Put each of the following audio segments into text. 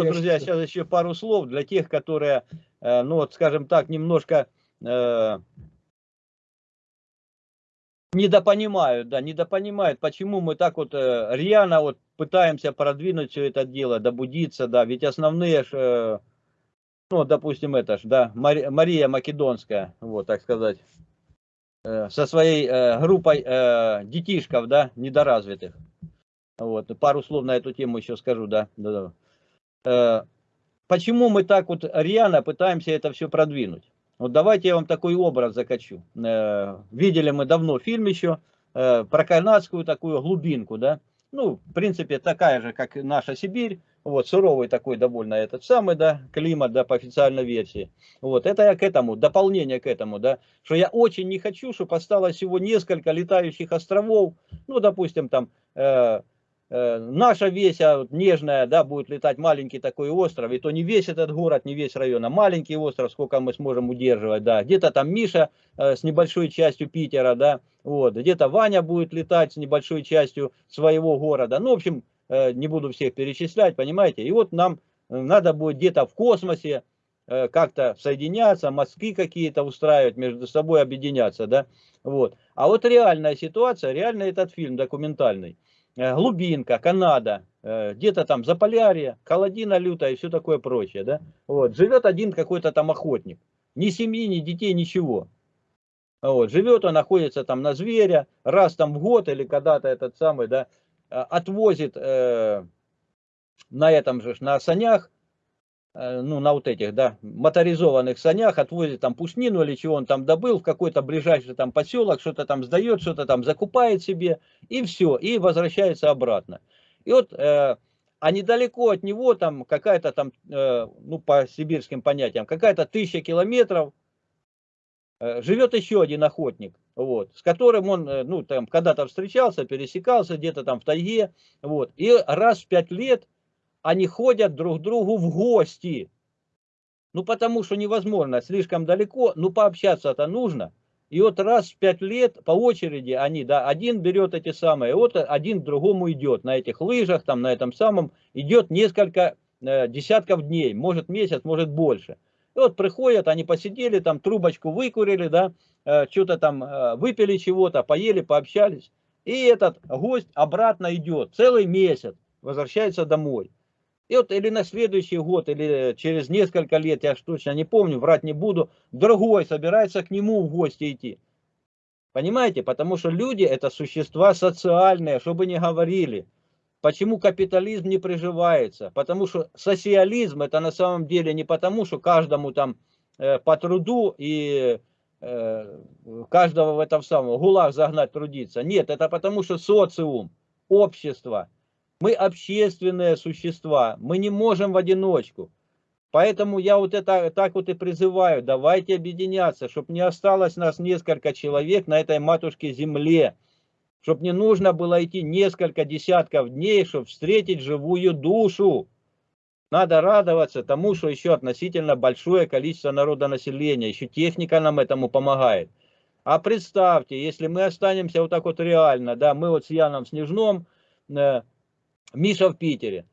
хорошо, друзья, сейчас еще пару слов для тех, которые, э, ну вот, скажем так, немножко э, недопонимают, да, недопонимают, почему мы так вот э, рьяно вот пытаемся продвинуть все это дело, добудиться, да, ведь основные, ж, э, ну, допустим, это ж, да, Мари, Мария Македонская, вот, так сказать, э, со своей э, группой э, детишков, да, недоразвитых, вот, пару слов на эту тему еще скажу, да, да, да. Э, почему мы так вот рьяно пытаемся это все продвинуть? Вот давайте я вам такой образ закачу. Э, видели мы давно фильм еще э, про канадскую такую глубинку, да? Ну, в принципе, такая же, как наша Сибирь. Вот, суровый такой довольно этот самый, да, климат, да, по официальной версии. Вот, это я к этому, дополнение к этому, да, что я очень не хочу, чтобы осталось всего несколько летающих островов, ну, допустим, там, наша весь а, вот, нежная, да, будет летать маленький такой остров, и то не весь этот город, не весь район, а маленький остров, сколько мы сможем удерживать, да, где-то там Миша э, с небольшой частью Питера, да, вот, где-то Ваня будет летать с небольшой частью своего города, ну, в общем, э, не буду всех перечислять, понимаете, и вот нам э, надо будет где-то в космосе э, как-то соединяться, мостки какие-то устраивать, между собой объединяться, да, вот, а вот реальная ситуация, реально этот фильм документальный, Э, глубинка, Канада, э, где-то там Заполярье, холодина лютая и все такое прочее, да, вот, живет один какой-то там охотник, ни семьи, ни детей, ничего, вот, живет он, находится там на зверя, раз там в год или когда-то этот самый, да, э, отвозит э, на этом же, на санях, Э, ну, на вот этих, да, моторизованных санях, отвозит там пушнину или чего он там добыл в какой-то ближайший там поселок, что-то там сдает, что-то там закупает себе, и все, и возвращается обратно. И вот, э, а недалеко от него там какая-то там, э, ну, по сибирским понятиям, какая-то тысяча километров, э, живет еще один охотник, вот, с которым он, э, ну, там, когда-то встречался, пересекался где-то там в тайге, вот, и раз в пять лет они ходят друг другу в гости. Ну, потому что невозможно, слишком далеко, ну, пообщаться-то нужно. И вот раз в пять лет по очереди они, да, один берет эти самые, вот один другому идет на этих лыжах, там, на этом самом, идет несколько э, десятков дней, может месяц, может больше. И вот приходят, они посидели, там трубочку выкурили, да, э, что-то там э, выпили чего-то, поели, пообщались. И этот гость обратно идет, целый месяц, возвращается домой. И вот или на следующий год, или через несколько лет, я точно не помню, врать не буду, другой собирается к нему в гости идти. Понимаете? Потому что люди это существа социальные, чтобы не говорили. Почему капитализм не приживается? Потому что социализм это на самом деле не потому, что каждому там э, по труду и э, каждого в этом самом гулаг загнать трудиться. Нет, это потому что социум, общество – мы общественные существа, мы не можем в одиночку. Поэтому я вот это так вот и призываю, давайте объединяться, чтобы не осталось нас несколько человек на этой матушке земле, чтобы не нужно было идти несколько десятков дней, чтобы встретить живую душу. Надо радоваться тому, что еще относительно большое количество народонаселения, еще техника нам этому помогает. А представьте, если мы останемся вот так вот реально, да, мы вот с Яном Снежном, э, Миша в Питере.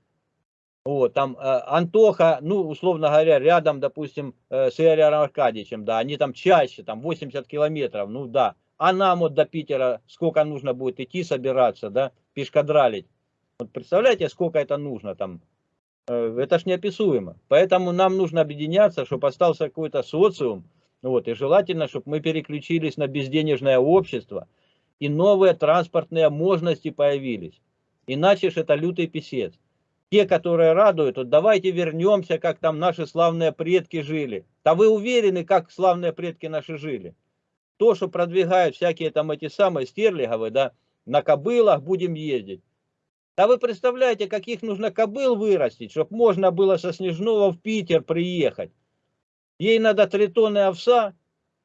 Вот, там э, Антоха, ну, условно говоря, рядом, допустим, э, с Игорем Аркадьевичем, да, они там чаще, там 80 километров, ну да. А нам вот до Питера сколько нужно будет идти, собираться, да, пешкадралить. Вот представляете, сколько это нужно там? Э, это ж неописуемо. Поэтому нам нужно объединяться, чтобы остался какой-то социум, вот, и желательно, чтобы мы переключились на безденежное общество, и новые транспортные мощности появились. Иначе ж это лютый писец. Те, которые радуют, вот давайте вернемся, как там наши славные предки жили. Да вы уверены, как славные предки наши жили? То, что продвигают всякие там эти самые стерлиговые, да, на кобылах будем ездить. Да вы представляете, каких нужно кобыл вырастить, чтобы можно было со Снежного в Питер приехать. Ей надо три тонны овса,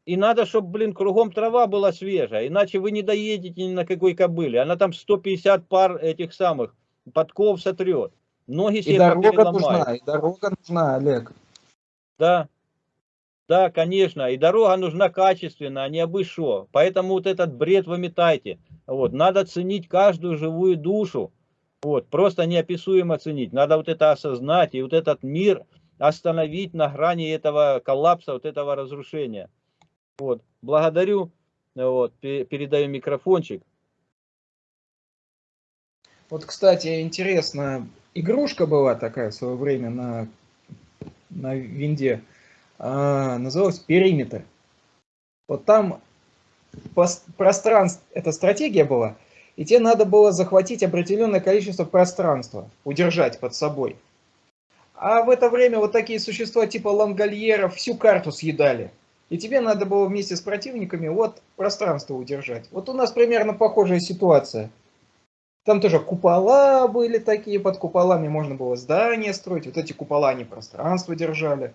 и надо, чтобы, блин, кругом трава была свежая, иначе вы не доедете ни на какой кобыле. Она там 150 пар этих самых подков сотрет. Ноги себе и дорога нужна, и дорога нужна, Олег. Да, да, конечно, и дорога нужна качественная, а не что. Поэтому вот этот бред выметайте. Вот, надо ценить каждую живую душу. Вот, просто неописуемо ценить. Надо вот это осознать и вот этот мир остановить на грани этого коллапса, вот этого разрушения. Вот, благодарю, вот, передаю микрофончик. Вот, кстати, интересно, игрушка была такая в свое время на, на винде, а, называлась «Периметр». Вот там пространство, эта стратегия была, и тебе надо было захватить определенное количество пространства, удержать под собой. А в это время вот такие существа типа лангольеров всю карту съедали. И тебе надо было вместе с противниками вот пространство удержать. Вот у нас примерно похожая ситуация. Там тоже купола были такие, под куполами можно было здания строить. Вот эти купола, они пространство держали.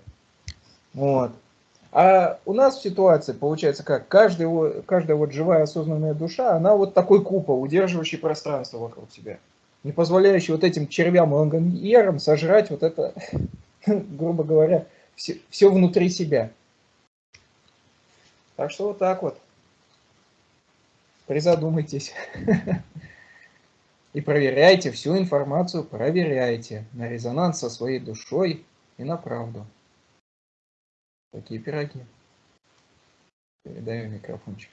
Вот. А у нас в ситуации получается как? Каждый, каждая вот живая осознанная душа, она вот такой купол, удерживающий пространство вокруг себя. Не позволяющий вот этим червям лангоньерам сожрать вот это, грубо говоря, все, все внутри себя. Так что вот так вот. Призадумайтесь. И проверяйте всю информацию, проверяйте на резонанс со своей душой и на правду. Такие пироги. Передаю микрофончик.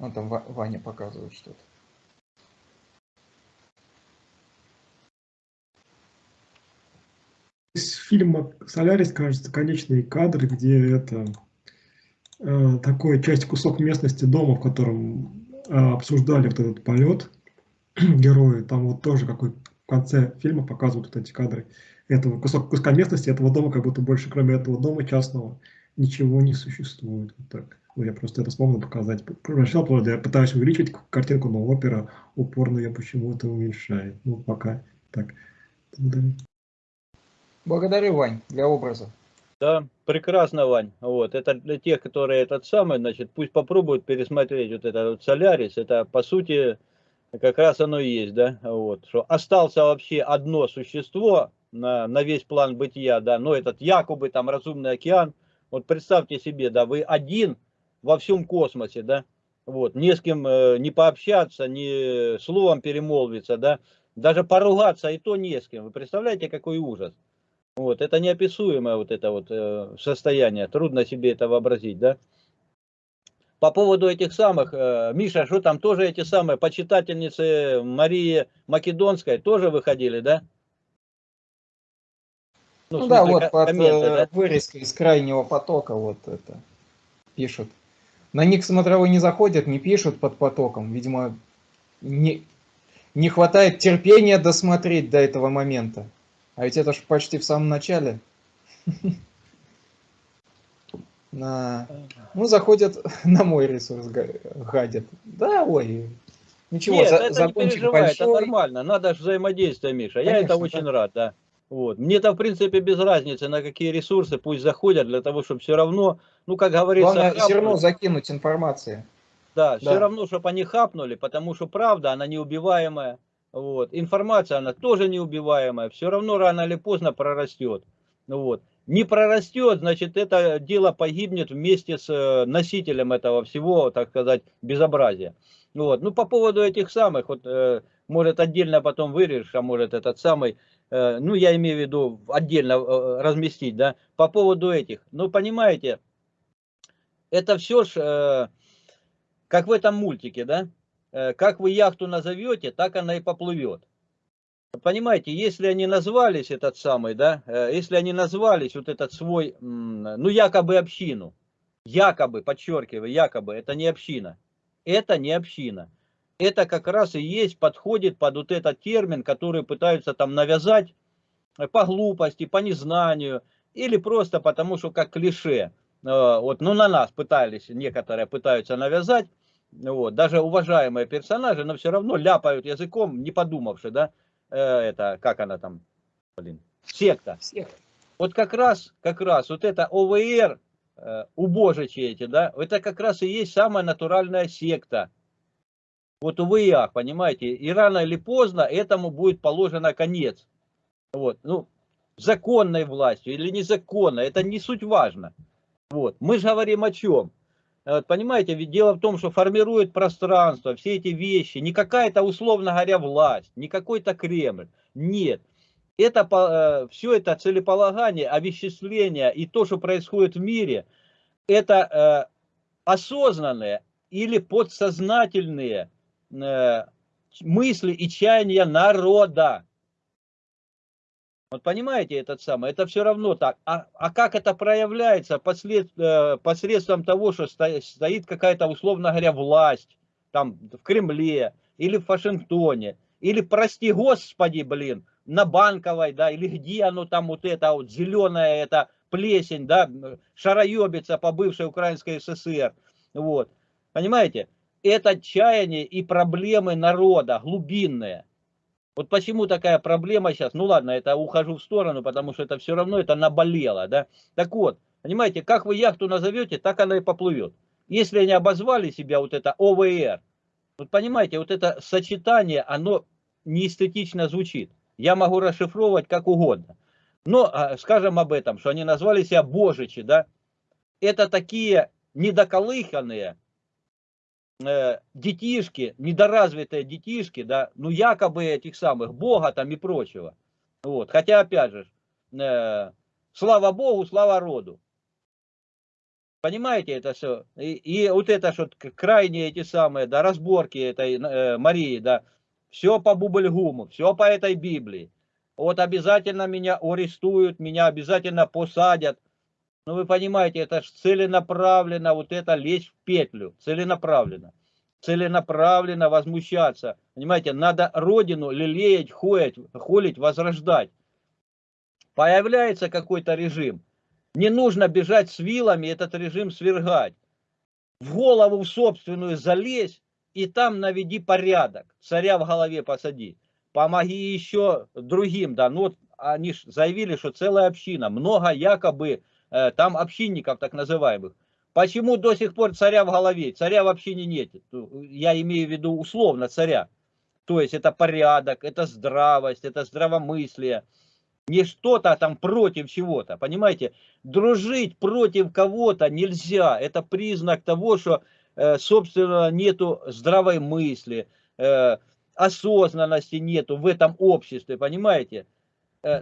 Вон там Ваня показывает что-то. Из фильма «Солярис», кажется, конечные кадры, где это э, такой часть, кусок местности дома, в котором э, обсуждали вот этот полет герои. Там вот тоже какой в конце фильма показывают вот эти кадры этого кусок, куска местности, этого дома, как будто больше, кроме этого дома частного, ничего не существует. Вот так. Ну, я просто это вспомнил показать. Прочитал, я пытаюсь увеличить картинку, но опера упорно я почему-то уменьшает. Ну, пока так. Благодарю, Вань, для образа. Да, прекрасно, Вань. Вот, это для тех, которые этот самый, значит, пусть попробуют пересмотреть вот этот вот Солярис. Это, по сути, как раз оно и есть, да, вот, что остался вообще одно существо на, на весь план бытия, да, но этот якобы там разумный океан, вот представьте себе, да, вы один во всем космосе, да, вот, не с кем э, не пообщаться, ни словом перемолвиться, да, даже поругаться и то не с кем. Вы представляете, какой ужас? Вот, это неописуемое вот это вот э, состояние, трудно себе это вообразить, да. По поводу этих самых, э, Миша, что там тоже эти самые почитательницы Марии Македонской тоже выходили, да? Ну, ну да, вот под э, да? вырезкой из крайнего потока вот это пишут. На них смотровой не заходят, не пишут под потоком. Видимо, не, не хватает терпения досмотреть до этого момента. А ведь это же почти в самом начале. На... Ну, заходят на мой ресурс, гадят. Да, ой, ничего, Нет, за, это не переживай, большой. это нормально. Надо же взаимодействие, Миша. Конечно, Я это очень да. рад, да. Вот. Мне-то, в принципе, без разницы, на какие ресурсы пусть заходят, для того, чтобы все равно, ну, как говорится... Главное, хапнули. все равно закинуть информацию. Да, да, все равно, чтобы они хапнули, потому что правда, она неубиваемая. Вот. Информация, она тоже неубиваемая, все равно рано или поздно прорастет. Вот. Не прорастет, значит, это дело погибнет вместе с э, носителем этого всего, так сказать, безобразия. Вот. Ну, по поводу этих самых, вот, э, может, отдельно потом вырежешь, а может, этот самый, Э, ну, я имею в виду отдельно разместить, да, по поводу этих. Ну, понимаете, это все ж, как в этом мультике, да, как вы яхту назовете, так она и поплывет. Понимаете, если они назвались этот самый, да, если они назвались вот этот свой, ну, якобы общину, якобы, подчеркиваю, якобы, это не община, это не община это как раз и есть, подходит под вот этот термин, который пытаются там навязать э, по глупости, по незнанию, или просто потому, что как клише. Э, вот, ну, на нас пытались, некоторые пытаются навязать, вот, даже уважаемые персонажи, но все равно ляпают языком, не подумавши, да, э, это, как она там, блин, секта. секта. Вот как раз, как раз, вот это ОВР, убожичи эти, да, это как раз и есть самая натуральная секта, вот увы и ах, понимаете, и рано или поздно этому будет положено конец. Вот, ну, законной властью или незаконной, это не суть важно. Вот, мы же говорим о чем? Вот, понимаете, ведь дело в том, что формирует пространство, все эти вещи, не какая-то, условно говоря, власть, не какой-то Кремль, нет. Это, э, все это целеполагание, овеществление и то, что происходит в мире, это э, осознанные или подсознательные э, мысли и чаяния народа. Вот понимаете этот самый, это все равно так. А, а как это проявляется послед, э, посредством того, что стоит, стоит какая-то, условно говоря, власть, там в Кремле или в Вашингтоне, или, прости господи, блин, на Банковой, да, или где оно там вот это вот зеленая, это плесень, да, шароебится по бывшей Украинской ССР, вот, понимаете, это чаяние и проблемы народа глубинные. Вот почему такая проблема сейчас, ну ладно, это ухожу в сторону, потому что это все равно, это наболело, да. Так вот, понимаете, как вы яхту назовете, так она и поплывет. Если они обозвали себя вот это ОВР, вот понимаете, вот это сочетание, оно неэстетично звучит. Я могу расшифровывать как угодно. Но а, скажем об этом, что они назвали себя божичи, да. Это такие недоколыханные, детишки, недоразвитые детишки, да, ну якобы этих самых Бога там и прочего. Вот. Хотя, опять же, э, слава Богу, слава роду. Понимаете это все? И, и вот это что крайние эти самые, да, разборки этой э, Марии, да, все по Бубльгуму, все по этой Библии. Вот обязательно меня арестуют, меня обязательно посадят. Ну, вы понимаете, это же целенаправленно вот это лезть в петлю, целенаправленно. Целенаправленно возмущаться. Понимаете, надо родину лелеять, холить, холить, возрождать. Появляется какой-то режим. Не нужно бежать с вилами этот режим свергать. В голову в собственную залезь и там наведи порядок. Царя в голове посади. Помоги еще другим. Да, ну вот они заявили, что целая община, много якобы там общинников так называемых. Почему до сих пор царя в голове? Царя вообще не нет. Я имею в виду условно царя. То есть это порядок, это здравость, это здравомыслие. Не что-то там против чего-то. Понимаете? Дружить против кого-то нельзя. Это признак того, что, э, собственно, нету здравой мысли, э, осознанности нету в этом обществе. Понимаете?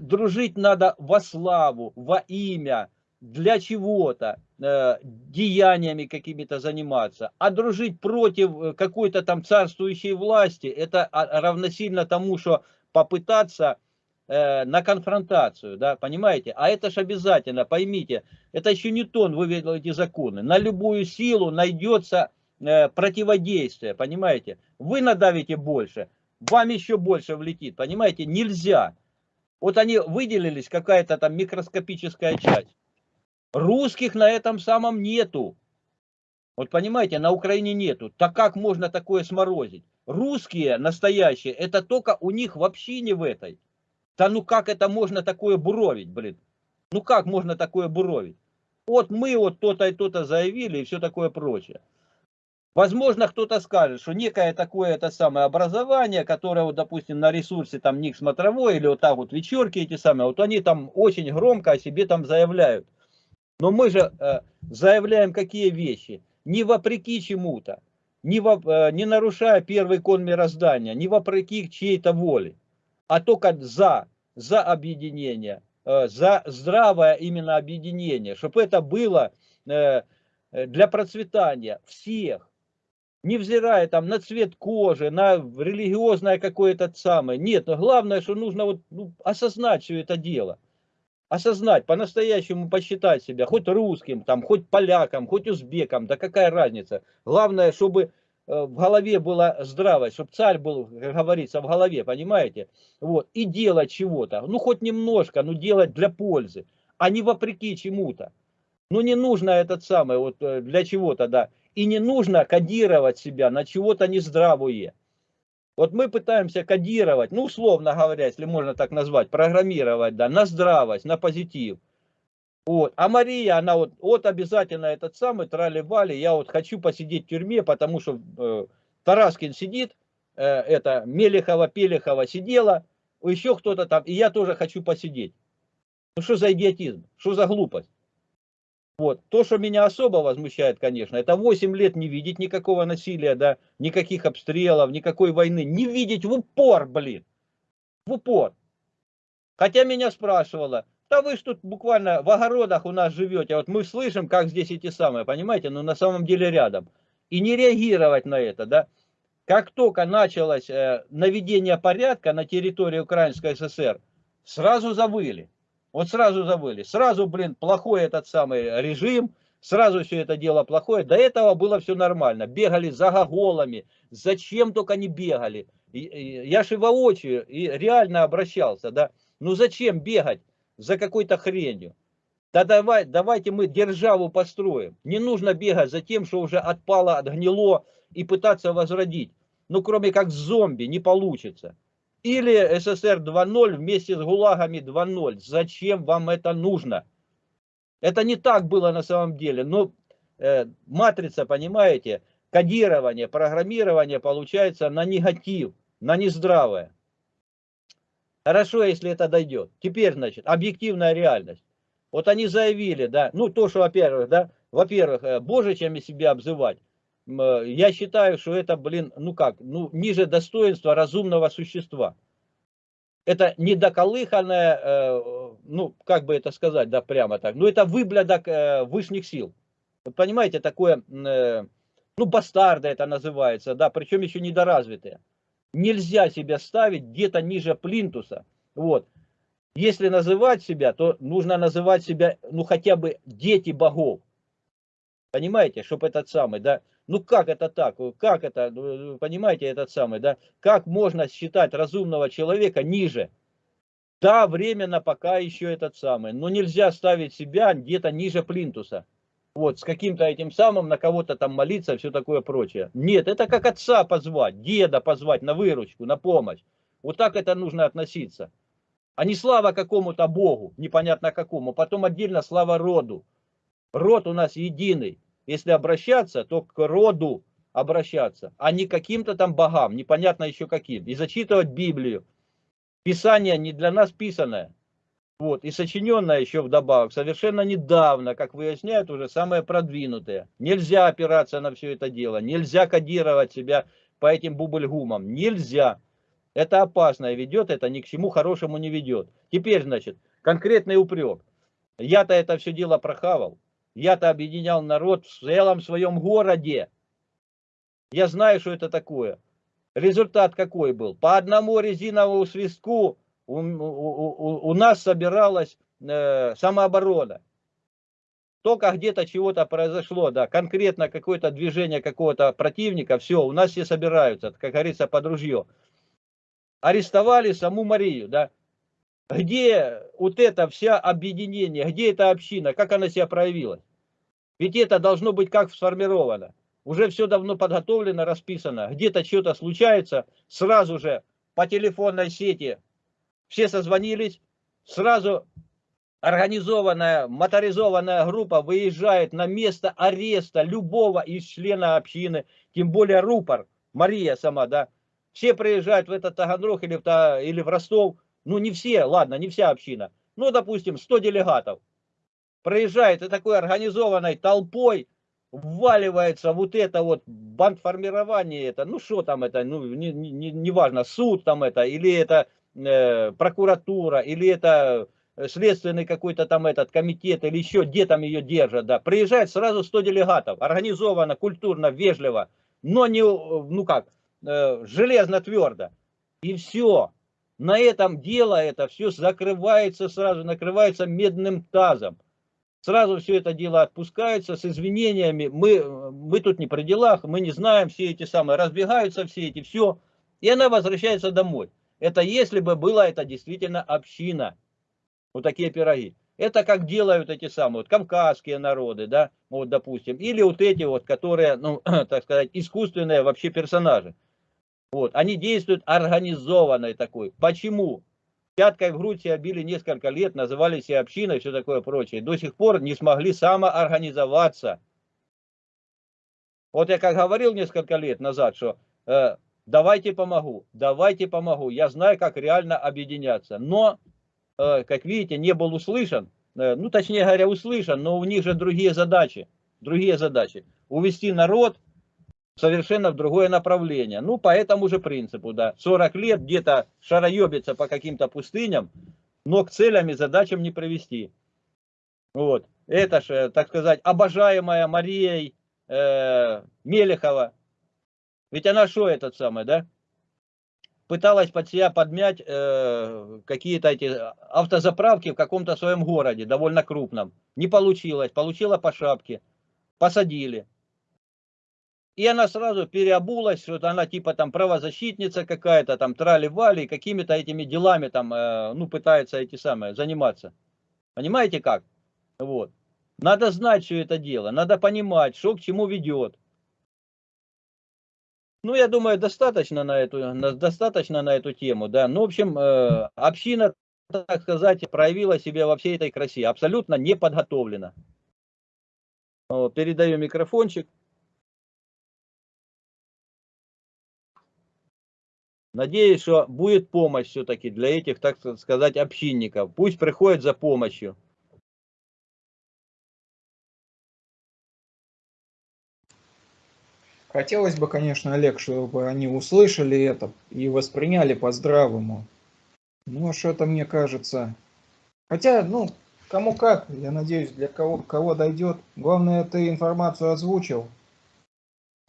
Дружить надо во славу, во имя, для чего-то, э, деяниями какими-то заниматься, а дружить против э, какой-то там царствующей власти, это а, равносильно тому, что попытаться э, на конфронтацию, да, понимаете? А это же обязательно, поймите, это еще не тон вывел эти законы. На любую силу найдется э, противодействие, понимаете? Вы надавите больше, вам еще больше влетит, понимаете? Нельзя. Вот они выделились, какая-то там микроскопическая часть. Русских на этом самом нету. Вот понимаете, на Украине нету. Так как можно такое сморозить? Русские настоящие, это только у них вообще не в этой. Да ну как это можно такое буровить, блин? Ну как можно такое буровить? Вот мы вот то-то и то-то заявили и все такое прочее. Возможно, кто-то скажет, что некое такое это самое образование, которое, вот, допустим, на ресурсе там Ник Смотровой или вот так вот вечерки эти самые, вот они там очень громко о себе там заявляют. Но мы же э, заявляем какие вещи? Не вопреки чему-то, не, во, э, не нарушая первый кон мироздания, не вопреки чьей-то воле, а только за, за объединение, э, за здравое именно объединение, чтобы это было для процветания всех, невзирая там на цвет кожи, на религиозное какое-то самое. Нет, но главное, что нужно вот, ну, осознать все это дело осознать, по-настоящему посчитать себя, хоть русским, там, хоть полякам, хоть узбекам, да какая разница. Главное, чтобы э, в голове была здравость, чтобы царь был, как говорится, в голове, понимаете? Вот, и делать чего-то, ну хоть немножко, но делать для пользы, а не вопреки чему-то. Ну не нужно этот самый, вот э, для чего-то, да. И не нужно кодировать себя на чего-то нездравое. Вот мы пытаемся кодировать, ну, условно говоря, если можно так назвать, программировать, да, на здравость, на позитив. Вот. А Мария, она вот, вот обязательно этот самый трали-вали, я вот хочу посидеть в тюрьме, потому что э, Тараскин сидит, э, это Мелехова, Пелехова сидела, еще кто-то там, и я тоже хочу посидеть. Ну что за идиотизм, что за глупость? Вот. То, что меня особо возмущает, конечно, это 8 лет не видеть никакого насилия, да, никаких обстрелов, никакой войны. Не видеть в упор, блин. В упор. Хотя меня спрашивала, да вы ж тут буквально в огородах у нас живете, вот мы слышим, как здесь эти самые, понимаете, но на самом деле рядом. И не реагировать на это, да. Как только началось э, наведение порядка на территории Украинской ССР, сразу завыли. Вот сразу забыли. Сразу, блин, плохой этот самый режим, сразу все это дело плохое. До этого было все нормально. Бегали за гоголами, зачем только не бегали. Я же воочию и реально обращался, да. Ну зачем бегать за какой-то хренью? Да давай, давайте мы державу построим. Не нужно бегать за тем, что уже отпало, отгнило и пытаться возродить. Ну кроме как зомби не получится. Или СССР 2.0 вместе с ГУЛАГами 2.0. Зачем вам это нужно? Это не так было на самом деле. Но э, матрица, понимаете, кодирование, программирование получается на негатив, на нездравое. Хорошо, если это дойдет. Теперь, значит, объективная реальность. Вот они заявили, да, ну то, что, во-первых, да, во-первых, э, божичами себя обзывать, я считаю, что это, блин, ну как, ну ниже достоинства разумного существа. Это недоколыханное, э, ну как бы это сказать, да прямо так, ну это выблядок э, высших сил. Вот понимаете, такое, ну бастарды это называется, да, причем еще недоразвитые. Нельзя себя ставить где-то ниже плинтуса, вот. Если называть себя, то нужно называть себя, ну хотя бы дети богов. Понимаете, чтобы этот самый, да, ну как это так? Как это, ну, понимаете, этот самый, да? Как можно считать разумного человека ниже? Да, временно пока еще этот самый. Но нельзя ставить себя где-то ниже плинтуса. Вот, с каким-то этим самым, на кого-то там молиться, все такое прочее. Нет, это как отца позвать, деда позвать на выручку, на помощь. Вот так это нужно относиться. А не слава какому-то богу, непонятно какому. Потом отдельно слава роду. Род у нас единый. Если обращаться, то к роду обращаться, а не каким-то там богам, непонятно еще каким. И зачитывать Библию. Писание не для нас писанное. Вот, и сочиненное еще вдобавок, совершенно недавно, как выясняют уже самое продвинутое. Нельзя опираться на все это дело, нельзя кодировать себя по этим бубльгумам, нельзя. Это опасно и ведет, это ни к чему хорошему не ведет. Теперь, значит, конкретный упрек. Я-то это все дело прохавал. Я-то объединял народ в целом своем городе. Я знаю, что это такое. Результат какой был? По одному резиновому свистку у, у, у, у нас собиралась э, самооборона. Только где-то чего-то произошло, да, конкретно какое-то движение какого-то противника, все, у нас все собираются, как говорится, под ружье. Арестовали саму Марию, да, где вот это вся объединение, где эта община, как она себя проявилась? Ведь это должно быть как сформировано. Уже все давно подготовлено, расписано. Где-то что-то случается, сразу же по телефонной сети все созвонились, сразу организованная, моторизованная группа выезжает на место ареста любого из члена общины, тем более рупор, Мария сама, да. Все приезжают в этот Таганрог или в, или в Ростов, ну не все, ладно, не вся община, ну допустим 100 делегатов проезжает и такой организованной толпой вваливается вот это вот бандформирование это, ну что там это, ну не, не, не важно, суд там это, или это э, прокуратура, или это следственный какой-то там этот комитет, или еще где там ее держат, да, приезжает сразу 100 делегатов, организованно, культурно, вежливо, но не, ну как, э, железно твердо, и все. На этом дело это все закрывается сразу, накрывается медным тазом сразу все это дело отпускается с извинениями, мы, мы тут не при делах, мы не знаем все эти самые, разбегаются все эти, все, и она возвращается домой. Это если бы была это действительно община, вот такие пироги. Это как делают эти самые, вот кавказские народы, да, вот допустим, или вот эти вот, которые, ну, так сказать, искусственные вообще персонажи. Вот, они действуют организованной такой. Почему? Пяткой в грудь себя били несколько лет, называли себя общиной и все такое прочее. До сих пор не смогли самоорганизоваться. Вот я как говорил несколько лет назад, что э, давайте помогу, давайте помогу. Я знаю, как реально объединяться. Но, э, как видите, не был услышан. э, ну, точнее говоря, услышан, но у них же другие задачи, другие задачи. Увести народ совершенно в другое направление. Ну, по этому же принципу, да. 40 лет где-то шароебиться по каким-то пустыням, но к целям и задачам не привести. Вот. Это же, так сказать, обожаемая Марией э, Мелехова. Ведь она что этот самый, да? Пыталась под себя подмять э, какие-то эти автозаправки в каком-то своем городе, довольно крупном. Не получилось, получила по шапке, посадили. И она сразу переобулась, что она типа там правозащитница какая-то, там трали-вали, какими-то этими делами там, э, ну, пытается эти самые заниматься. Понимаете как? Вот. Надо знать все это дело, надо понимать, что к чему ведет. Ну, я думаю, достаточно на эту, достаточно на эту тему, да. Ну, в общем, э, община, так сказать, проявила себя во всей этой красе, абсолютно не подготовлена. Передаю микрофончик. Надеюсь, что будет помощь все-таки для этих, так сказать, общинников. Пусть приходят за помощью. Хотелось бы, конечно, Олег, чтобы они услышали это и восприняли по-здравому. Ну, а что-то мне кажется... Хотя, ну, кому как, я надеюсь, для кого, кого дойдет. Главное, ты информацию озвучил.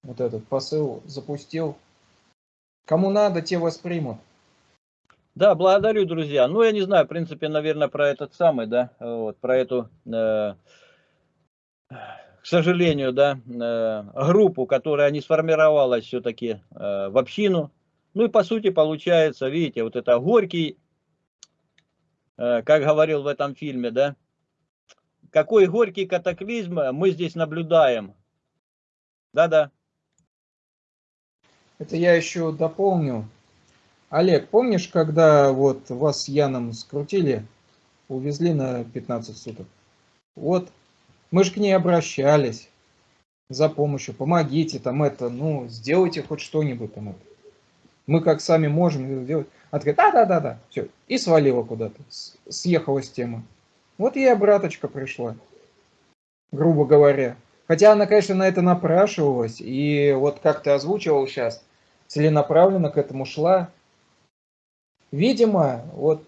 Вот этот посыл запустил. Кому надо, те воспримут. Да, благодарю, друзья. Ну, я не знаю, в принципе, наверное, про этот самый, да, вот, про эту, э, к сожалению, да, э, группу, которая не сформировалась все-таки э, в общину. Ну и по сути получается, видите, вот это горький, э, как говорил в этом фильме, да, какой горький катаклизм мы здесь наблюдаем. Да-да. Это я еще дополню. Олег, помнишь, когда вот вас с Яном скрутили, увезли на 15 суток? Вот, мы же к ней обращались за помощью, помогите там это, ну, сделайте хоть что-нибудь там это. Мы как сами можем сделать. Она такая, да-да-да-да, все, и свалила куда-то, съехала с темы. Вот ей обраточка пришла, грубо говоря. Хотя она, конечно, на это напрашивалась, и вот как ты озвучивал сейчас, целенаправленно к этому шла. Видимо, вот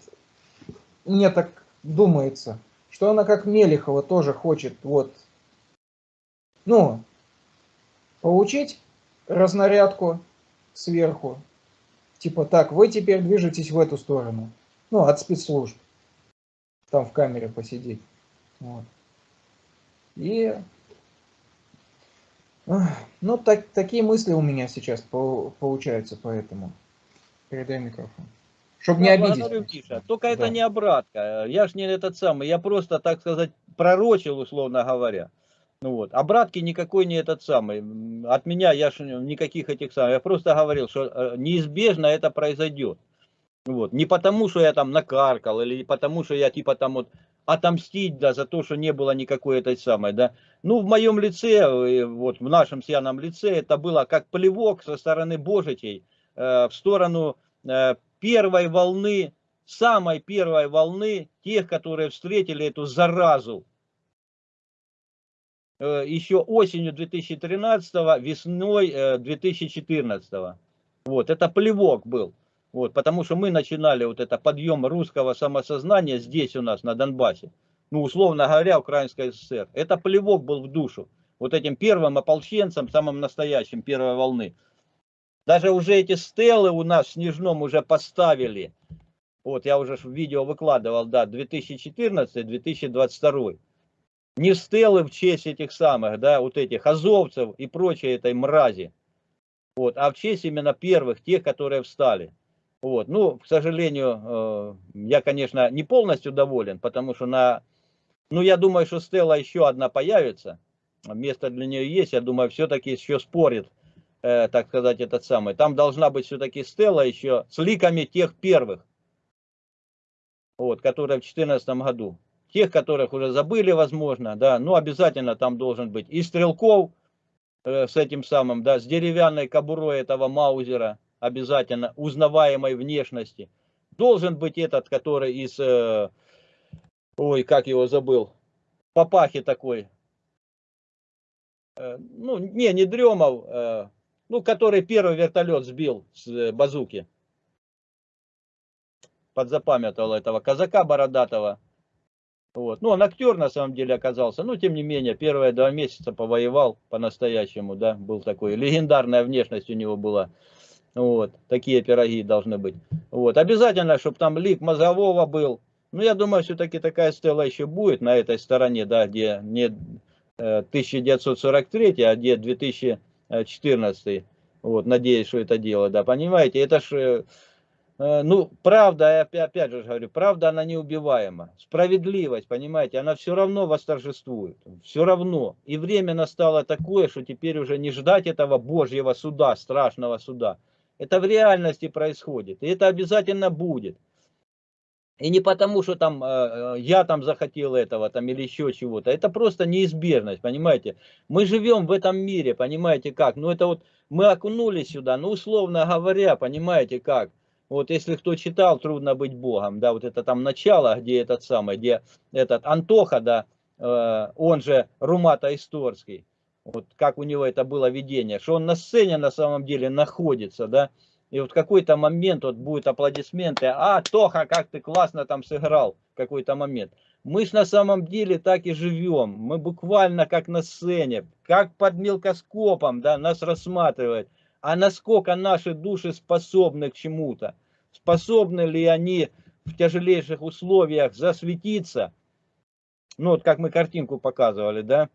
мне так думается, что она как Мелехова тоже хочет вот, ну, получить разнарядку сверху. Типа так, вы теперь движетесь в эту сторону. Ну, от спецслужб. Там в камере посидеть. Вот. И ну, так, такие мысли у меня сейчас по, получаются, поэтому передай микрофон. Чтобы не обидеть. Миша. Только да. это не обратка. Я ж не этот самый. Я просто, так сказать, пророчил, условно говоря. Ну вот. Обратки никакой не этот самый. От меня я ж никаких этих самых. Я просто говорил, что э, неизбежно это произойдет. Вот. Не потому, что я там накаркал, или потому, что я типа там вот отомстить, да, за то, что не было никакой этой самой, да. Ну, в моем лице, э, вот в нашем Сианом лице, это было как плевок со стороны Божитей э, в сторону э, первой волны, самой первой волны тех, которые встретили эту заразу. Э, еще осенью 2013, весной э, 2014. Вот, это плевок был. Вот, потому что мы начинали вот это подъем русского самосознания здесь у нас, на Донбассе. Ну, условно говоря, Украинская ССР. Это плевок был в душу. Вот этим первым ополченцам, самым настоящим первой волны. Даже уже эти стелы у нас в Снежном уже поставили. Вот я уже в видео выкладывал, да, 2014-2022. Не стелы в честь этих самых, да, вот этих азовцев и прочей этой мрази. Вот, а в честь именно первых, тех, которые встали. Вот. Ну, к сожалению, э, я, конечно, не полностью доволен, потому что на... Ну, я думаю, что Стелла еще одна появится. Место для нее есть. Я думаю, все-таки еще спорит, э, так сказать, этот самый. Там должна быть все-таки Стелла еще с ликами тех первых. Вот, которые в 2014 году. Тех, которых уже забыли, возможно, да. Ну, обязательно там должен быть и Стрелков э, с этим самым, да, с деревянной кобурой этого Маузера обязательно узнаваемой внешности. Должен быть этот, который из, э, ой, как его забыл, папахи такой, э, ну, не, не Дремов, э, ну, который первый вертолет сбил с базуки. Подзапамятовал этого казака бородатого. Вот. Ну, он актер на самом деле оказался, но тем не менее, первые два месяца повоевал по-настоящему, да, был такой, легендарная внешность у него была. Вот, такие пироги должны быть. Вот, обязательно, чтобы там лик мозгового был. Ну, я думаю, все-таки такая стела еще будет на этой стороне, да, где не 1943, э, а где 2014. Вот, надеюсь, что это дело, да, понимаете, это ж Э, ну, правда, я опять же говорю, правда, она неубиваема. Справедливость, понимаете, она все равно восторжествует. Все равно. И время настало такое, что теперь уже не ждать этого Божьего суда, страшного суда. Это в реальности происходит. И это обязательно будет. И не потому, что там э, я там захотел этого там или еще чего-то. Это просто неизбежность, понимаете. Мы живем в этом мире, понимаете как. Ну это вот мы окунулись сюда, ну условно говоря, понимаете как. Вот если кто читал «Трудно быть Богом», да, вот это там начало, где этот самый, где этот Антоха, да, э, он же Румата Исторский, вот как у него это было видение, что он на сцене на самом деле находится, да, и вот какой-то момент вот будет аплодисменты, а, Тоха, как ты классно там сыграл, какой-то момент. Мы ж на самом деле так и живем, мы буквально как на сцене, как под мелкоскопом, да, нас рассматривают а насколько наши души способны к чему-то. Способны ли они в тяжелейших условиях засветиться, ну вот как мы картинку показывали, да,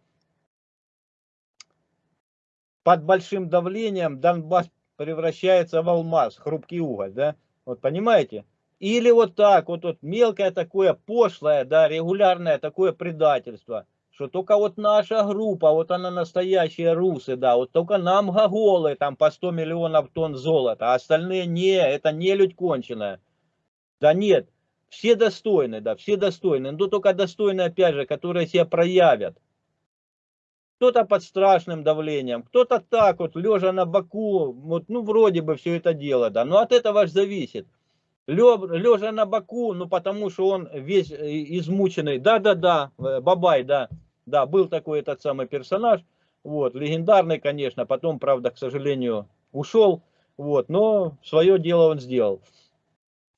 под большим давлением Донбасс превращается в алмаз, хрупкий уголь, да, вот понимаете? Или вот так, вот, вот мелкое такое пошлое, да, регулярное такое предательство – что только вот наша группа, вот она настоящие русы, да, вот только нам гоголы там по 100 миллионов тонн золота, а остальные не, это не людь конченая. Да нет, все достойны, да, все достойны, но только достойны, опять же, которые себя проявят. Кто-то под страшным давлением, кто-то так вот, лежа на боку, вот, ну, вроде бы все это дело, да, но от этого же зависит. Лежа на боку, ну, потому что он весь э, измученный, да-да-да, э, бабай, да, да, был такой этот самый персонаж, вот, легендарный, конечно, потом, правда, к сожалению, ушел, вот, но свое дело он сделал.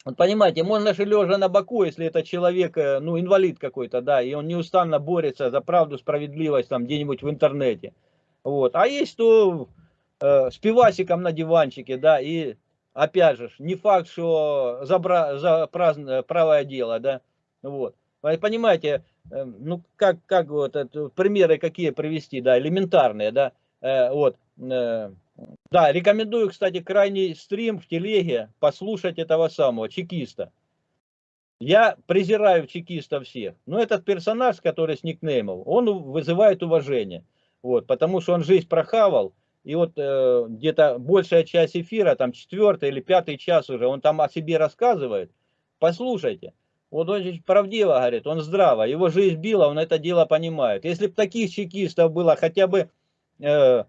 Вот понимаете, можно же лежа на боку, если это человек, э, ну, инвалид какой-то, да, и он неустанно борется за правду, справедливость там где-нибудь в интернете. Вот. А есть то э, с пивасиком на диванчике, да, и опять же, не факт, что за, за праздное, правое дело, да, вот. Понимаете, Эм, ну как, как вот это, примеры какие привести, да, элементарные, да, э, вот, э, да, рекомендую, кстати, крайний стрим в телеге послушать этого самого чекиста. Я презираю чекистов всех, но этот персонаж, который с никнеймом, он вызывает уважение, вот, потому что он жизнь прохавал, и вот э, где-то большая часть эфира, там четвертый или пятый час уже, он там о себе рассказывает, послушайте. Вот он правдиво говорит, он здраво, его жизнь била, он это дело понимает. Если бы таких чекистов было хотя бы, э,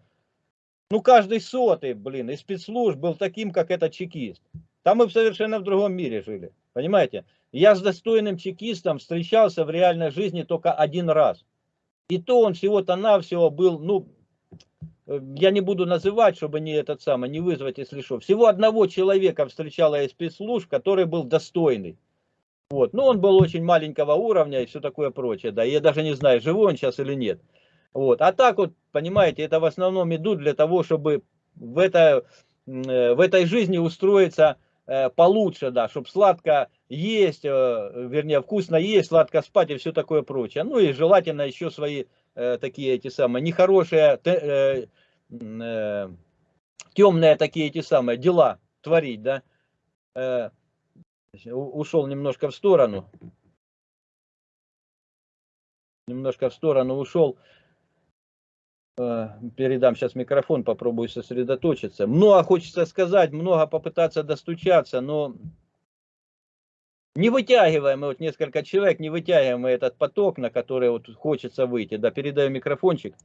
ну каждый сотый, блин, из спецслужб был таким, как этот чекист. Там мы совершенно в другом мире жили, понимаете? Я с достойным чекистом встречался в реальной жизни только один раз. И то он всего-то навсего был, ну, э, я не буду называть, чтобы не этот самый, не вызвать, если что. Всего одного человека встречала из спецслужб, который был достойный. Вот. Ну, он был очень маленького уровня и все такое прочее. Да, я даже не знаю, живой он сейчас или нет. Вот. А так вот, понимаете, это в основном идут для того, чтобы в, это, э, в этой жизни устроиться э, получше, да, чтобы сладко есть, э, вернее, вкусно есть, сладко спать и все такое прочее. Ну и желательно еще свои такие эти самые нехорошие, темные такие эти самые дела творить, да ушел немножко в сторону. Немножко в сторону ушел. Э, передам сейчас микрофон, попробую сосредоточиться. Много хочется сказать, много попытаться достучаться, но не вытягиваем, вот несколько человек, не вытягиваем этот поток, на который вот хочется выйти. Да, передаю микрофончик.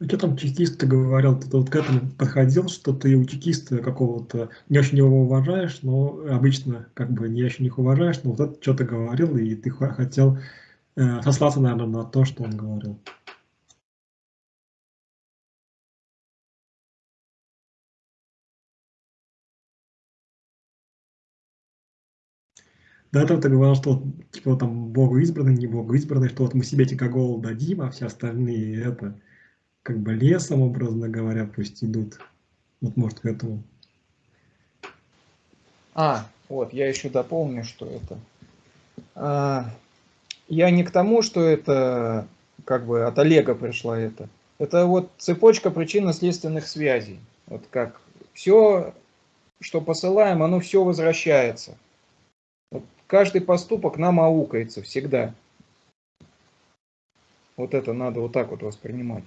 А что там чекист говорил, ты вот к этому подходил, что ты у чекиста какого-то не очень его уважаешь, но обычно как бы не очень их уважаешь, но вот это что-то говорил, и ты хотел э, сослаться, наверное, на то, что он говорил. До этого ты говорил, что типа там Богу избранный, не Богу избранный, что вот мы себе тикогол дадим, а все остальные это как бы лесом, образно говоря, пусть идут. Вот может к этому. А, вот, я еще дополню, что это. А, я не к тому, что это как бы от Олега пришла это. Это вот цепочка причинно-следственных связей. Вот как все, что посылаем, оно все возвращается. Каждый поступок нам аукается всегда. Вот это надо вот так вот воспринимать.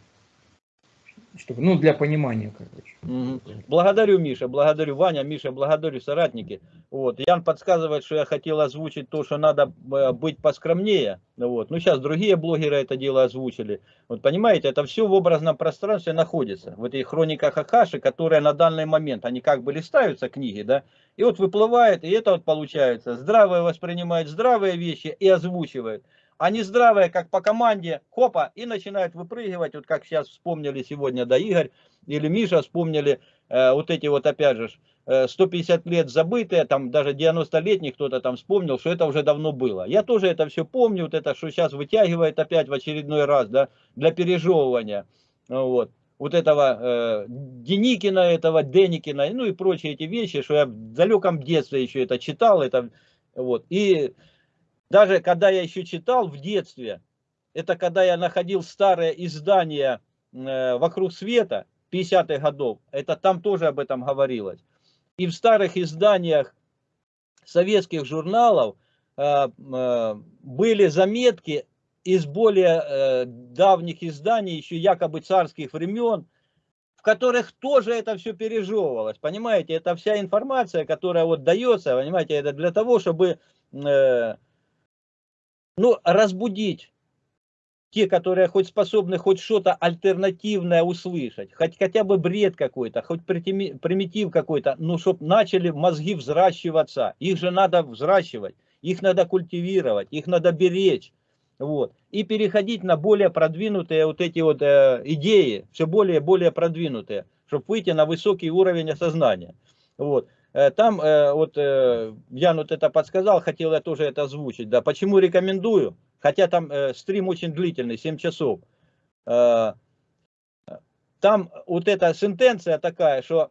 Чтобы, ну, для понимания, короче. Угу. Благодарю, Миша, благодарю, Ваня, Миша, благодарю, соратники. Вот. Ян подсказывает, что я хотел озвучить то, что надо э, быть поскромнее. Вот. Ну, сейчас другие блогеры это дело озвучили. Вот понимаете, это все в образном пространстве находится. В этих хрониках Акаши, которые на данный момент, они как бы листаются книги, да, и вот выплывает, и это вот получается. Здравые воспринимают здравые вещи и озвучивают. А не здравые, как по команде, хопа, и начинают выпрыгивать, вот как сейчас вспомнили сегодня, да, Игорь или Миша вспомнили, э, вот эти вот, опять же, 150 э, лет забытые, там даже 90-летний кто-то там вспомнил, что это уже давно было. Я тоже это все помню, вот это, что сейчас вытягивает опять в очередной раз, да, для пережевывания. Вот вот этого э, Деникина, этого Деникина, ну и прочие эти вещи, что я в далеком детстве еще это читал, это вот. И даже когда я еще читал в детстве, это когда я находил старые издания э, «Вокруг света» 50-х годов, это там тоже об этом говорилось. И в старых изданиях советских журналов э, э, были заметки из более давних изданий, еще якобы царских времен, в которых тоже это все пережевывалось. Понимаете, это вся информация, которая вот дается, понимаете, это для того, чтобы ну, разбудить те, которые хоть способны хоть что-то альтернативное услышать, хоть хотя бы бред какой-то, хоть примитив какой-то, ну, чтобы начали мозги взращиваться. Их же надо взращивать, их надо культивировать, их надо беречь. Вот. И переходить на более продвинутые вот эти вот э, идеи, все более и более продвинутые, чтобы выйти на высокий уровень осознания. Вот. Э, там, э, вот, э, Ян вот это подсказал, хотел я тоже это озвучить, да, почему рекомендую, хотя там стрим очень длительный, 7 часов. Там вот эта сентенция такая, что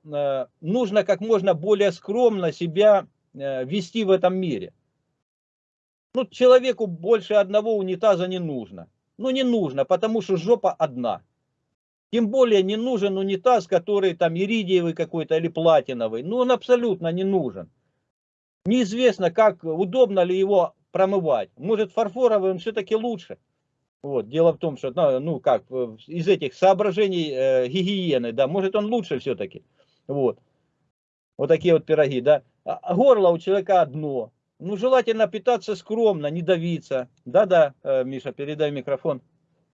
нужно как можно более скромно себя вести в этом мире. Ну, человеку больше одного унитаза не нужно. Ну, не нужно, потому что жопа одна. Тем более не нужен унитаз, который там иридиевый какой-то или платиновый. Ну, он абсолютно не нужен. Неизвестно, как удобно ли его промывать. Может, фарфоровый он все-таки лучше. Вот, дело в том, что, ну, ну как, из этих соображений э, гигиены, да, может, он лучше все-таки. Вот. Вот такие вот пироги, да. А, а горло у человека одно. Ну, желательно питаться скромно, не давиться. Да-да, э, Миша, передай микрофон.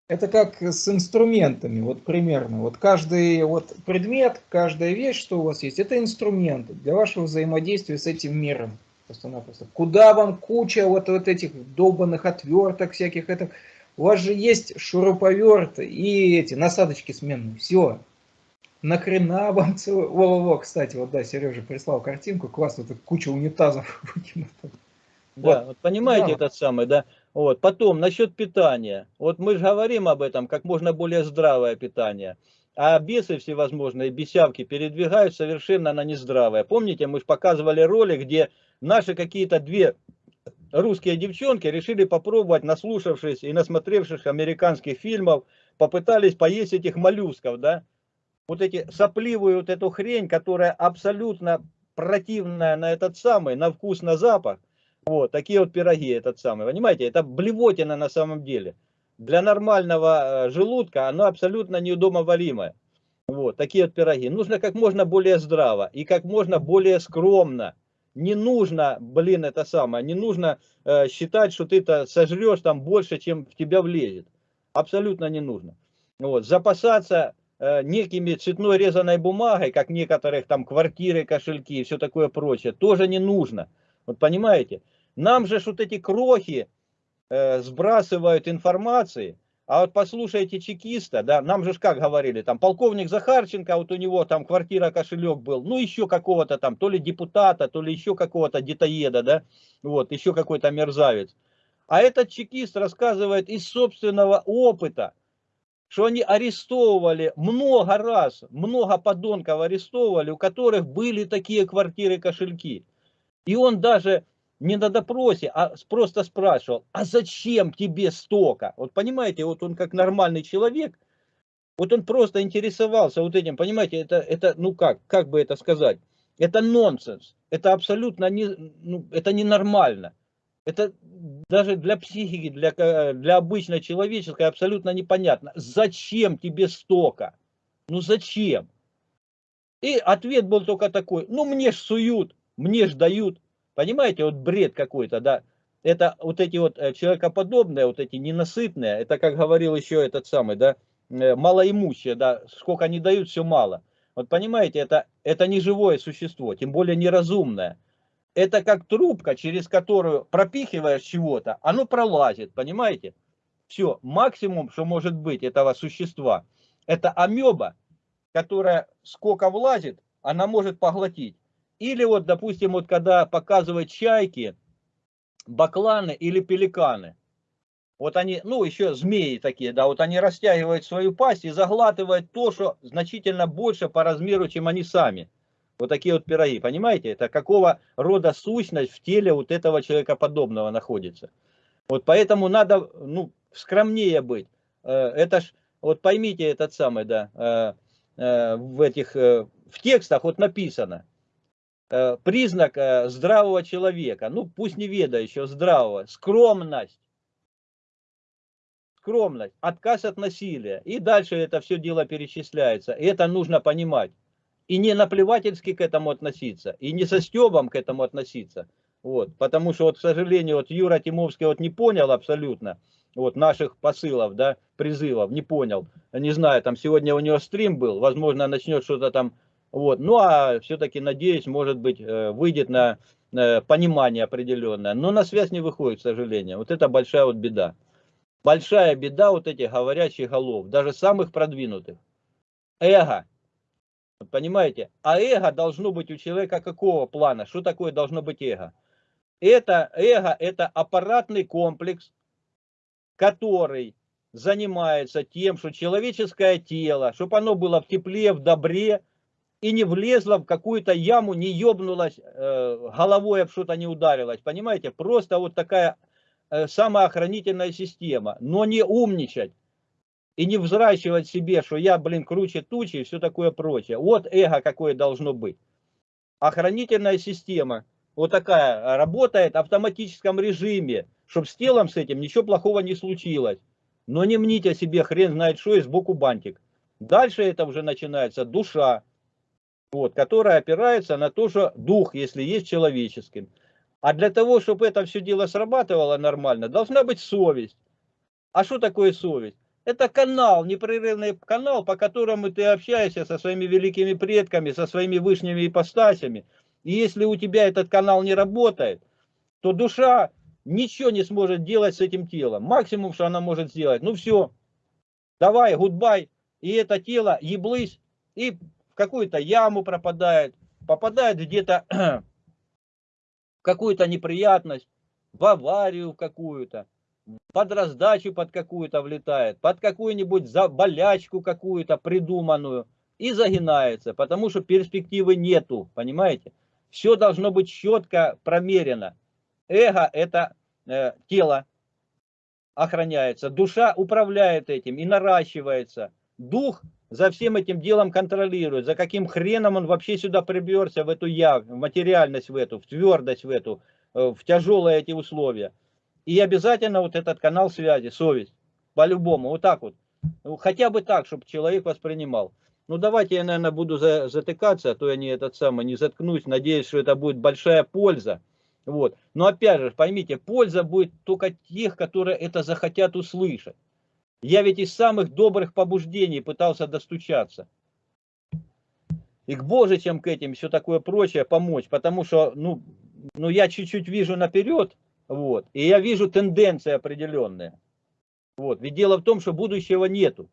Это как с инструментами, вот примерно. Вот каждый вот предмет, каждая вещь, что у вас есть, это инструменты для вашего взаимодействия с этим миром. Просто-напросто. Куда вам куча вот, вот этих долбанных отверток всяких, это, у вас же есть шуруповерт и эти насадочки сменные. Все, Нахрена вам целый... Во-во-во, кстати, вот да, Сережа прислал картинку, классно, тут куча унитазов Да, вот понимаете да. этот самый, да? Вот, потом, насчет питания. Вот мы же говорим об этом, как можно более здравое питание. А бесы всевозможные, бесявки передвигают совершенно на нездравое. Помните, мы же показывали ролик, где наши какие-то две русские девчонки решили попробовать, наслушавшись и насмотревшись американских фильмов, попытались поесть этих моллюсков, да? вот эти сопливую вот эту хрень, которая абсолютно противная на этот самый, на вкус, на запах. Вот, такие вот пироги этот самый, понимаете, это блевотина на самом деле. Для нормального э, желудка оно абсолютно неудобоваримое. Вот, такие вот пироги. Нужно как можно более здраво и как можно более скромно. Не нужно, блин, это самое, не нужно э, считать, что ты-то сожрешь там больше, чем в тебя влезет. Абсолютно не нужно. Вот, запасаться э, некими цветной резаной бумагой, как некоторых там квартиры, кошельки и все такое прочее, тоже не нужно. Вот понимаете? Нам же вот эти крохи э, сбрасывают информации, а вот послушайте чекиста, да, нам же как говорили, там полковник Захарченко, вот у него там квартира, кошелек был, ну еще какого-то там, то ли депутата, то ли еще какого-то детоеда, да, вот, еще какой-то мерзавец. А этот чекист рассказывает из собственного опыта, что они арестовывали много раз, много подонков арестовывали, у которых были такие квартиры, кошельки. И он даже не на допросе, а просто спрашивал, а зачем тебе столько? Вот понимаете, вот он как нормальный человек, вот он просто интересовался вот этим, понимаете, это, это ну как, как бы это сказать, это нонсенс, это абсолютно не, ну, это ненормально. Это даже для психики, для, для обычной человеческой абсолютно непонятно. Зачем тебе столько? Ну зачем? И ответ был только такой, ну мне ж суют, мне ж дают. Понимаете, вот бред какой-то, да. Это вот эти вот э, человекоподобные, вот эти ненасытные, это как говорил еще этот самый, да, э, малоимущие, да, сколько они дают, все мало. Вот понимаете, это, это не живое существо, тем более неразумное. Это как трубка, через которую пропихиваешь чего-то, оно пролазит, понимаете? Все, максимум, что может быть этого существа, это амеба, которая сколько влазит, она может поглотить. Или вот, допустим, вот когда показывают чайки, бакланы или пеликаны. Вот они, ну еще змеи такие, да, вот они растягивают свою пасть и заглатывают то, что значительно больше по размеру, чем они сами. Вот такие вот пироги, понимаете? Это какого рода сущность в теле вот этого человека подобного находится. Вот поэтому надо, ну, скромнее быть. Э, это ж, вот поймите этот самый, да, э, э, в этих, в текстах вот написано, признак э, здравого человека, ну пусть не ведающего, здравого, скромность. Скромность, отказ от насилия. И дальше это все дело перечисляется. И это нужно понимать. И не наплевательски к этому относиться, и не со стебом к этому относиться. Вот, потому что, вот, к сожалению, вот Юра Тимовский вот не понял абсолютно вот, наших посылов, да, призывов, не понял. Не знаю, там сегодня у него стрим был, возможно, начнет что-то там вот. Ну а все-таки, надеюсь, может быть, э, выйдет на понимание определенное. Но на связь не выходит, к сожалению. Вот это большая вот беда. Большая беда вот этих говорящих голов, даже самых продвинутых. Эго. Понимаете? А эго должно быть у человека какого плана? Что такое должно быть эго? Это эго, это аппаратный комплекс, который занимается тем, что человеческое тело, чтобы оно было в тепле, в добре, и не влезла в какую-то яму, не ебнулась, э, головой об что-то не ударилась. Понимаете, просто вот такая э, самоохранительная система. Но не умничать и не взращивать себе, что я, блин, круче тучи и все такое прочее. Вот эго какое должно быть. Охранительная система вот такая работает в автоматическом режиме, чтобы с телом с этим ничего плохого не случилось. Но не мните себе хрен знает что и сбоку бантик. Дальше это уже начинается душа, вот, которая опирается на то, что дух, если есть человеческим. А для того, чтобы это все дело срабатывало нормально, должна быть совесть. А что такое совесть? Это канал, непрерывный канал, по которому ты общаешься со своими великими предками, со своими высшими ипостасями. И если у тебя этот канал не работает, то душа ничего не сможет делать с этим телом. Максимум, что она может сделать, ну все, давай, гудбай, и это тело еблысь, и какую-то яму пропадает, попадает где-то в какую-то неприятность, в аварию какую-то, под раздачу под какую-то влетает, под какую-нибудь болячку какую-то придуманную и загинается, потому что перспективы нету, понимаете? Все должно быть четко промерено. Эго – это э, тело, охраняется, душа управляет этим и наращивается. Дух за всем этим делом контролирует, за каким хреном он вообще сюда приберся, в эту я, в материальность в эту, в твердость в эту, э, в тяжелые эти условия. И обязательно вот этот канал связи, совесть, по-любому, вот так вот. Ну, хотя бы так, чтобы человек воспринимал. Ну давайте я, наверное, буду за, затыкаться, а то я не этот самый, не заткнусь. Надеюсь, что это будет большая польза. Вот. Но опять же, поймите, польза будет только тех, которые это захотят услышать. Я ведь из самых добрых побуждений пытался достучаться. И к божичам к этим, все такое прочее помочь, потому что, ну, ну я чуть-чуть вижу наперед, вот, и я вижу тенденции определенные. Вот, ведь дело в том, что будущего нету.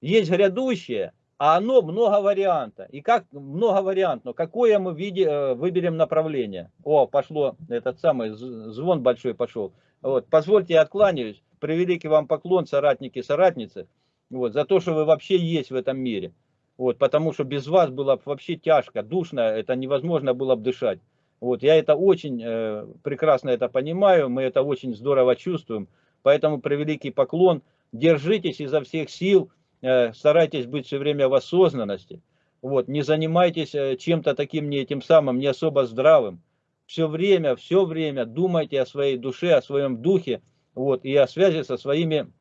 Есть грядущее, а оно много варианта. И как много вариантов, какое мы виде, э, выберем направление. О, пошло этот самый звон большой пошел. Вот, позвольте, я откланяюсь. Превеликий вам поклон, соратники, соратницы, вот, за то, что вы вообще есть в этом мире. Вот, потому что без вас было вообще тяжко, душно, это невозможно было бы дышать. Вот, я это очень э, прекрасно это понимаю, мы это очень здорово чувствуем. Поэтому превеликий поклон, держитесь изо всех сил, Э, старайтесь быть все время в осознанности. Вот, не занимайтесь э, чем-то таким не этим самым, не особо здравым. Все время, все время думайте о своей душе, о своем духе, вот, и о связи со своими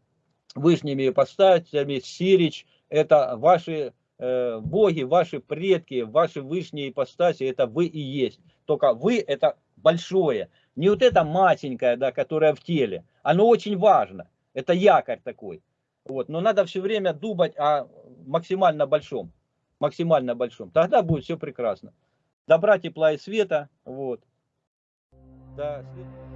высшими ипостасями. Сирич – это ваши э, боги, ваши предки, ваши высшие ипостаси, это вы и есть. Только вы – это большое. Не вот это маленькое, да, которое в теле. Оно очень важно. Это якорь такой. Вот. Но надо все время думать о максимально большом. Максимально большом. Тогда будет все прекрасно. Добра, тепла и света. Вот. Да, свет...